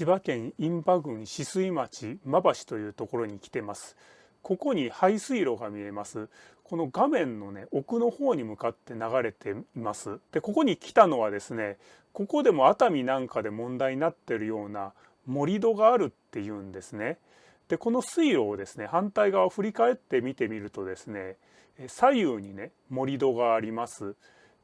千葉県印旛郡止水町馬橋というところに来てます。ここに排水路が見えます。この画面のね奥の方に向かって流れています。でここに来たのはですねここでも熱海なんかで問題になってるような盛り土があるっていうんですね。でこの水路をですね反対側を振り返って見てみるとですね左右にね盛り土があります。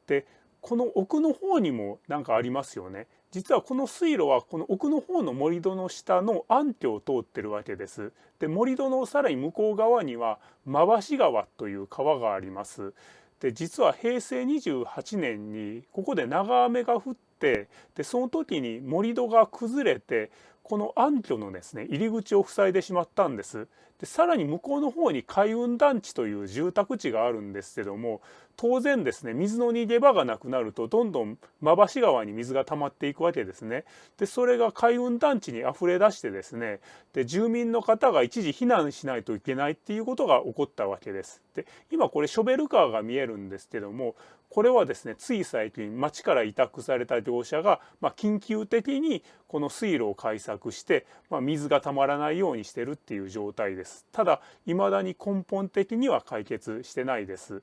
でこの奥の方にも何かありますよね。実はこの水路はこの奥の方の盛り土の下の暗渠を通ってるわけです。で盛り土のさらに向こう側には馬橋川という川があります。で実は平成28年にここで長雨が降ってでその時に盛り土が崩れてこの暗渠のですね入り口を塞いでしまったんです。でさらに向こうの方に海運団地という住宅地があるんですけども当然ですね水の逃げ場がなくなるとどんどん馬橋川に水が溜まっていくわけですね。でそれが海運団地に溢れ出してですねで住民の方が一時避難しないといけないっていうことが起こったわけです。で今これショベルカーが見えるんですけどもこれはですねつい最近町から委託された業者が、まあ、緊急的にこの水路を開削して、まあ、水がたまらないようにしてるっていう状態です。ただ未だに根本的には解決してないです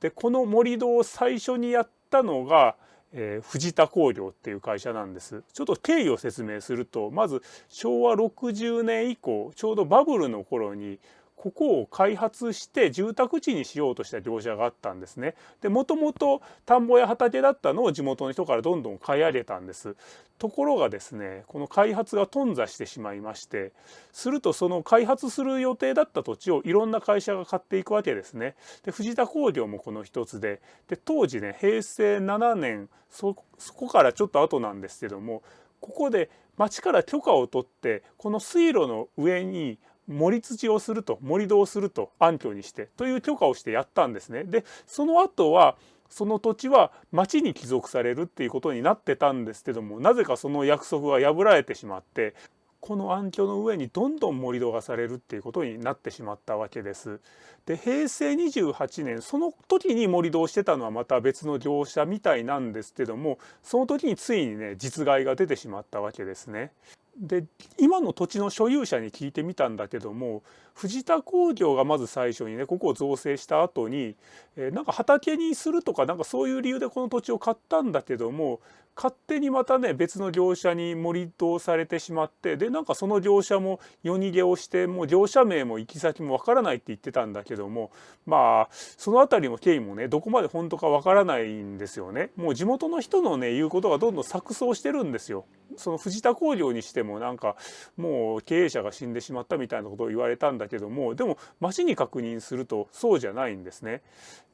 でこの盛り土を最初にやったのがえー、藤田工業っていう会社なんですちょっと経緯を説明するとまず昭和60年以降ちょうどバブルの頃にここを開発して住宅地にしようとした業者があったんですね。でもともと田んぼや畑だったのを地元の人からどんどん買い上げたんです。ところがですねこの開発が頓挫してしまいましてするとその開発する予定だった土地をいろんな会社が買っていくわけですね。で藤田工業もこの一つでで当時ね平成7年そこからちょっと後なんですけどもここで町から許可を取ってこの水路の上に盛り土をすると盛り土をすると暗渠にしてという許可をしてやったんですね。でその後はその土地は町に帰属されるっていうことになってたんですけどもなぜかその約束が破られてしまってこの暗渠の上にどんどん盛り土がされるっていうことになってしまったわけです。で平成28年その時に盛り土をしてたのはまた別の業者みたいなんですけどもその時についにね実害が出てしまったわけですね。で今の土地の所有者に聞いてみたんだけども藤田工業がまず最初にねここを造成した後に、えー、なんか畑にするとかなんかそういう理由でこの土地を買ったんだけども勝手にまたね別の業者に盛り土されてしまってでなんかその業者も夜逃げをしてもう業者名も行き先もわからないって言ってたんだけどもまあその辺りの経緯もねどこまで本当かわからないんですよね。もう地元の人のね言うことがどんどん錯綜してるんですよ。その藤田工業にしてもなんかもう経営者が死んでしまったみたいなことを言われたんだけどもでも町に確認するとそうじゃないんですね。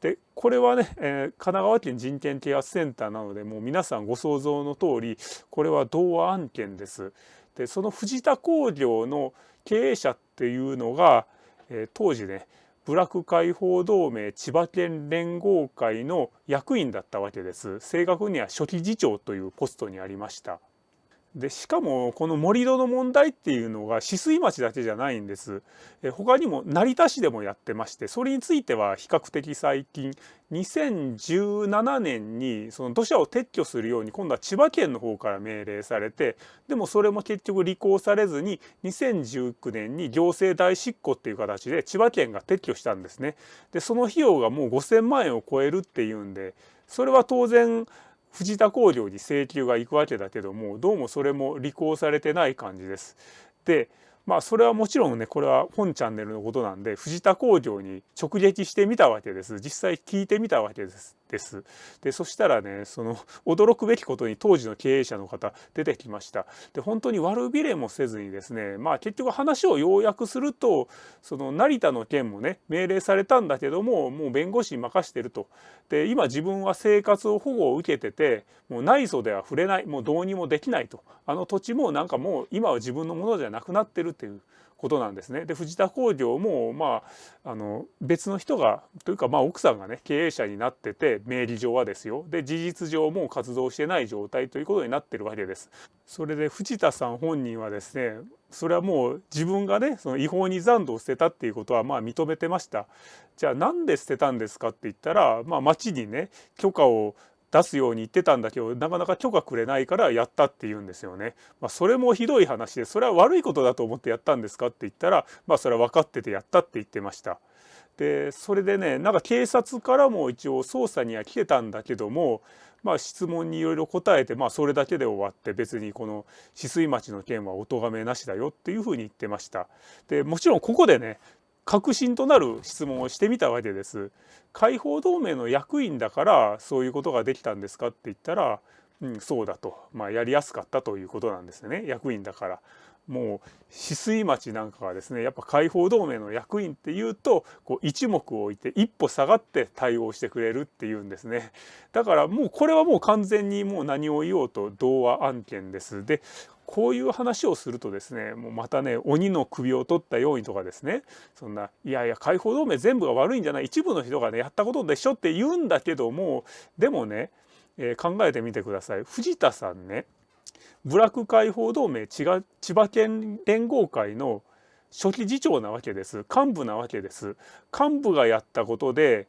でこれはね、えー、神奈川県人権啓発センターなのでもう皆さんご想像の通りこれは同案件です。でその藤田工業の経営者っていうのが、えー、当時ね部落解放同盟千葉県連合会の役員だったわけです。正確には初期次長というポストにありました。でしかもこの盛り土の問題っていうのが止水町だけじゃないんです。え他にも成田市でもやってましてそれについては比較的最近2017年にその土砂を撤去するように今度は千葉県の方から命令されてでもそれも結局履行されずに2019年に行政代執行っていう形で千葉県が撤去したんですね。でその費用がもう5,000万円を超えるっていうんでそれは当然藤田工業に請求が行くわけだけどもどうもそれも履行されてない感じです。でまあそれはもちろんねこれは本チャンネルのことなんで藤田工業に直撃してみたわけです実際聞いてみたわけですです。でそしたらねその驚くべきことに当時の経営者の方出てきました。で本当に悪びれもせずにですねまあ結局話を要約するとその成田の件もね命令されたんだけどももう弁護士に任してると。で今自分は生活を保護を受けててもう内訴では触れないもうどうにもできないと。あの土地もなんかもう今は自分のものじゃなくなってるっていうことなんですね。で藤田工業もまああの別の人がというかまあ奥さんがね経営者になってて名義上はですよで事実上もう活動してない状態ということになってるわけです。それで藤田さん本人はですねそれはもう自分がねその違法に残土を捨てたっていうことはまあ認めてました。じゃあなんで捨てたんですかって言ったら、まあ、町にね許可を出すように言ってたんだけどなかなか許可くれないからやったって言うんですよね。まあ、それもひどい話でそれは悪いことだと思ってやったんですかって言ったらまあそれは分かっててやったって言ってました。でそれでねなんか警察からも一応捜査には来てたんだけどもまあ質問にいろいろ答えてまあそれだけで終わって別にこの止水町の件はお咎めなしだよっていうふうに言ってました。でもちろんここでね確信となる質問をしてみたわけです。解放同盟の役員だからそういうことができたんですかって言ったら、うん、そうだと、まあ、やりやすかったということなんですね役員だから。もう止水町なんかはですねやっぱ解放同盟の役員っていうとこう一目置いて一歩下がって対応してくれるっていうんですねだからもうこれはもう完全にもう何を言おうと童話案件ですでこういう話をするとですねもうまたね鬼の首を取ったようにとかですねそんないやいや解放同盟全部が悪いんじゃない一部の人がねやったことでしょって言うんだけどもでもね、えー、考えてみてください。藤田さんね部落解放同盟千葉県連合会の初期次長なわけです。幹部なわけです。幹部がやったことで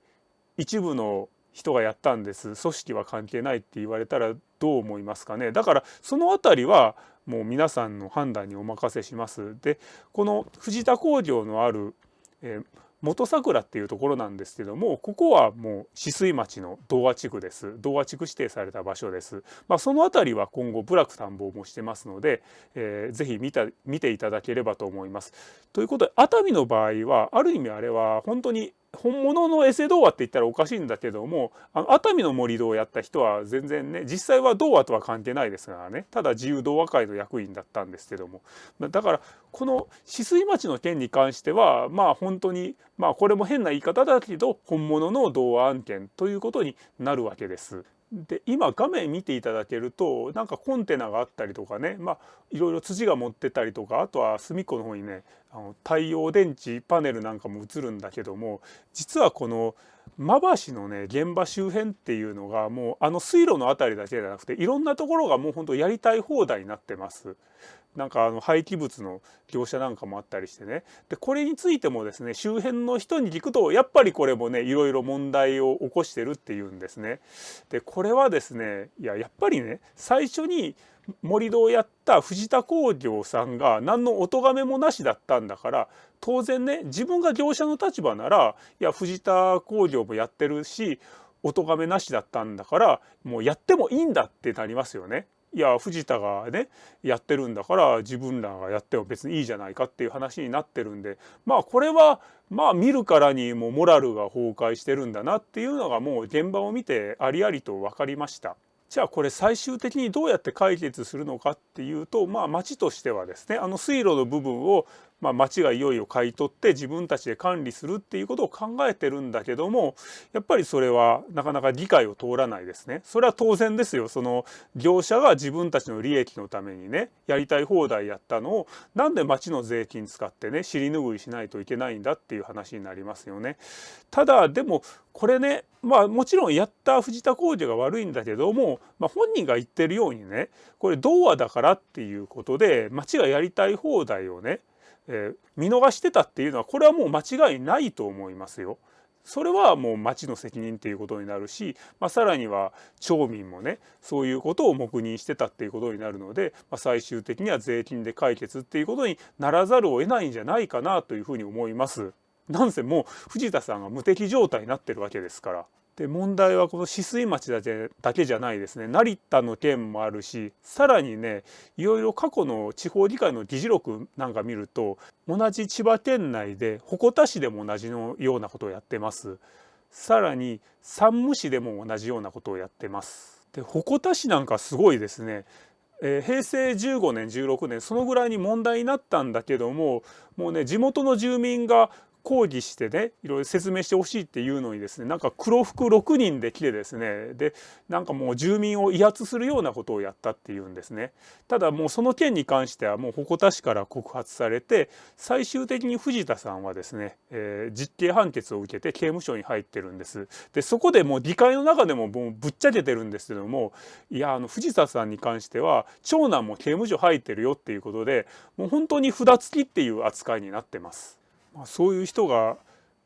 一部の人がやったんです。組織は関係ないって言われたらどう思いますかね？だからその辺りはもう皆さんの判断にお任せします。でこの藤田工業のある、えー、元桜っていうところなんですけどもここはもう止水町の童話地区です。童話地区指定された場所です、まあ、その辺りは今後部落探訪もしてますので、えー、ぜひ見た見ていただければと思います。ということで熱海の場合はある意味あれは本当に本物のエセ童話って言ったらおかしいんだけどもあの熱海の盛り土をやった人は全然ね実際は童話とは関係ないですからねただ自由童話会の役員だったんですけどもだからこの止水町の件に関してはまあ本当にまあこれも変な言い方だけど本物の童話案件ということになるわけです。で今画面見ていただけるとなんかコンテナがあったりとかねまあいろいろ土が持ってたりとかあとは隅っこの方にねあの太陽電池パネルなんかも映るんだけども実はこの馬橋のね現場周辺っていうのがもうあの水路の辺りだけじゃなくていろんなところがもうほんとやりたい放題になってます。なんかあの廃棄物の業者なんかもあったりしてねでこれについてもですね周辺の人に聞くとやっぱりこれもねいろいろ問題を起こしてるっていうんですね。でこれはですねいややっぱりね最初に盛り土をやった藤田工業さんが何のお咎めもなしだったんだから当然ね自分が業者の立場ならいや藤田工業もやってるしお咎めなしだったんだからもうやってもいいんだってなりますよね。いや藤田がねやってるんだから自分らがやっても別にいいじゃないかっていう話になってるんでまあこれはまあ見るからにもモラルが崩壊してるんだなっていうのがもう現場を見てありありと分かりました。じゃあこれ最終的にどうやって解決するのかっていうとまあ町としてはですねあの水路の部分をまあ、町がいよいよ買い取って自分たちで管理するっていうことを考えてるんだけどもやっぱりそれはなかなか理解を通らないですね。それは当然ですよその業者が自分たちの利益のためにねやりたい放題やったのをなんで町の税金使ってね尻拭いしないといけないんだっていう話になりますよね。ただでもこれねまあもちろんやった藤田工事が悪いんだけども、まあ、本人が言ってるようにねこれ童話だからっていうことで町がやりたい放題をねえー、見逃してたっていうのはこれはもう間違いないと思いますよ。それはもう町の責任っていうことになるし、まあ、さらには町民もねそういうことを黙認してたっていうことになるので、まあ、最終的には税金で解決っていうことにならざるを得ないんじゃないかなというふうに思います。なんせもう藤田さんが無敵状態になってるわけですから。で問題はこの止水町だけだけじゃないですね成田の件もあるしさらにねいろいろ過去の地方議会の議事録なんか見ると同じ千葉県内で鉾田市でも同じのようなことをやってます。さらに山武市でも同じようなことをやってます。で鉾田市なんかすごいですね。えー、平成15年16年そのぐらいに問題になったんだけどももうね地元の住民が抗議してねいろいろ説明してほしいっていうのにですねなんか黒服6人で来てですねでなんかもう住民を威圧するようなことをやったっていうんですねただもうその件に関してはもう鉾田市から告発されて最終的に藤田さんはですね、えー、実刑判決を受けて刑務所に入ってるんですでそこでもう議会の中でももうぶっちゃけてるんですけどもいやあの藤田さんに関しては長男も刑務所入ってるよっていうことでもう本当に札付きっていう扱いになってます。まあ、そういう人が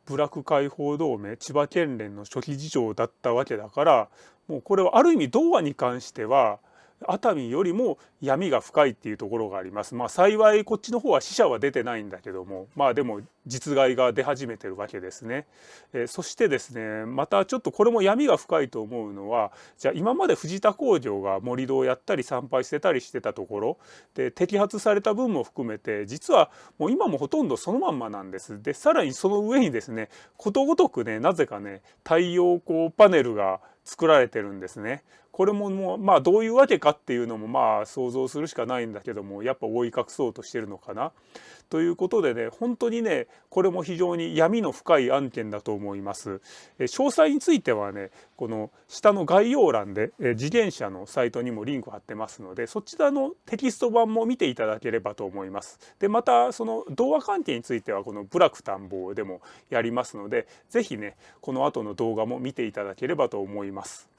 部落解放同盟千葉県連の初期次長だったわけだからもうこれはある意味童話に関しては熱海よりも闇が深いっていうところがあります。まあ幸いこっちの方は死者は出てないんだけどもまあでも実害が出始めてるわけですね。えー、そしてですねまたちょっとこれも闇が深いと思うのはじゃあ今まで藤田工場が盛り土をやったり参拝してたりしてたところで摘発された分も含めて実はもう今もほとんどそのまんまなんです。でさらにその上にですねことごとくねなぜかね太陽光パネルが作られてるんですね。これももうまあどういうわけかっていうのもまあ想像するしかないんだけどもやっぱ覆い隠そうとしてるのかな。ということでね本当にねこれも非常に闇の深い案件だと思います。え詳細についてはねこの下の概要欄でえ自転車のサイトにもリンク貼ってますのでそちらのテキスト版も見ていただければと思います。でまたその動画関係についてはこの「部落探訪」でもやりますので是非ねこの後の動画も見ていただければと思います。